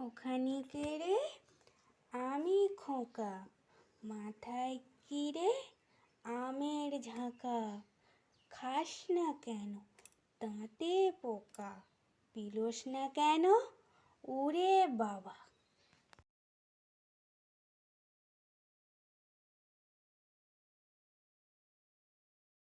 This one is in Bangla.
ওখানে কেড়ে রে আমি খোঁকা, মাথায় কি রে আমের ঝাঁকা। খাস না কেন, দাঁতে পোকা, পিলোস না কেন ওরে বাবা।